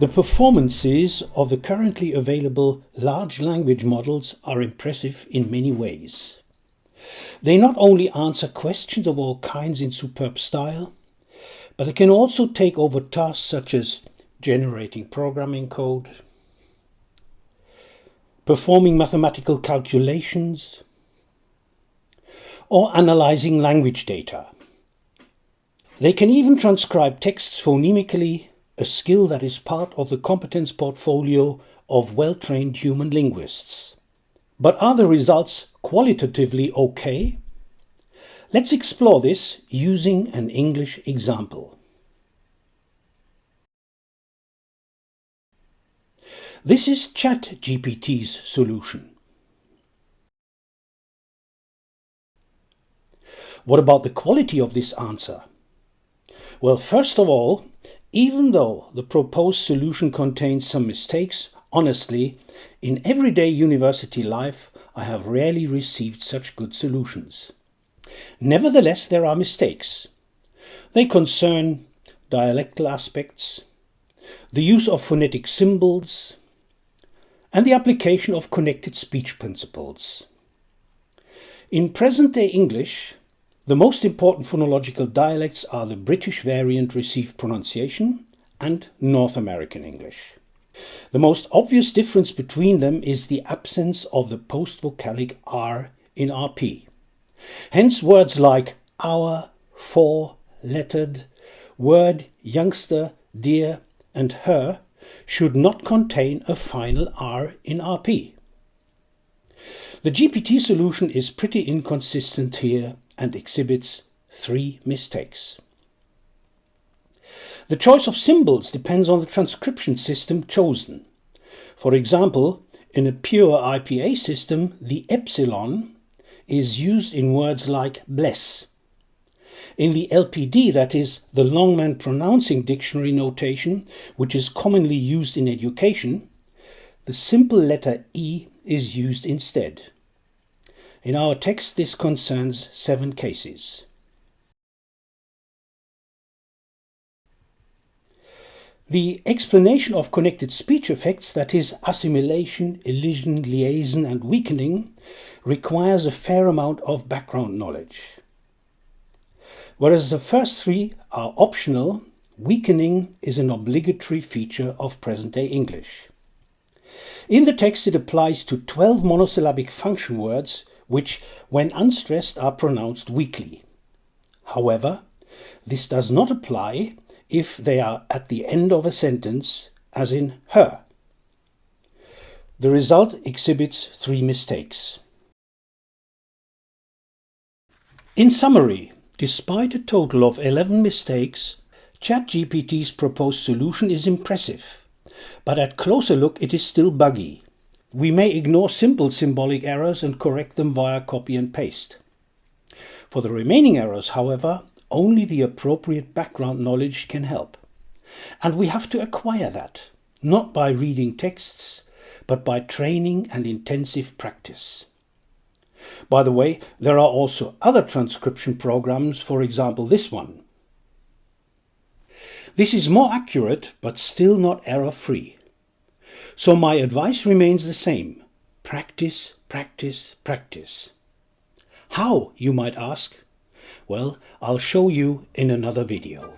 The performances of the currently available large language models are impressive in many ways. They not only answer questions of all kinds in superb style, but they can also take over tasks such as generating programming code, performing mathematical calculations, or analyzing language data. They can even transcribe texts phonemically a skill that is part of the competence portfolio of well-trained human linguists. But are the results qualitatively okay? Let's explore this using an English example. This is ChatGPT's solution. What about the quality of this answer? Well, first of all, even though the proposed solution contains some mistakes, honestly, in everyday university life I have rarely received such good solutions. Nevertheless, there are mistakes. They concern dialectal aspects, the use of phonetic symbols, and the application of connected speech principles. In present-day English, the most important phonological dialects are the British variant received pronunciation and North American English. The most obvious difference between them is the absence of the post-vocalic R in RP. Hence words like our, for, lettered, word, youngster, dear and her should not contain a final R in RP. The GPT solution is pretty inconsistent here and exhibits three mistakes. The choice of symbols depends on the transcription system chosen. For example, in a pure IPA system, the epsilon is used in words like bless. In the LPD, that is, the Longman Pronouncing Dictionary notation, which is commonly used in education, the simple letter E is used instead. In our text this concerns seven cases. The explanation of connected speech effects, that is assimilation, elision, liaison and weakening, requires a fair amount of background knowledge. Whereas the first three are optional, weakening is an obligatory feature of present-day English. In the text it applies to 12 monosyllabic function words which, when unstressed, are pronounced weakly. However, this does not apply if they are at the end of a sentence, as in her. The result exhibits three mistakes. In summary, despite a total of 11 mistakes, ChatGPT's proposed solution is impressive, but at closer look it is still buggy. We may ignore simple symbolic errors and correct them via copy and paste. For the remaining errors, however, only the appropriate background knowledge can help. And we have to acquire that, not by reading texts, but by training and intensive practice. By the way, there are also other transcription programs, for example this one. This is more accurate, but still not error-free. So my advice remains the same. Practice, practice, practice. How, you might ask? Well, I'll show you in another video.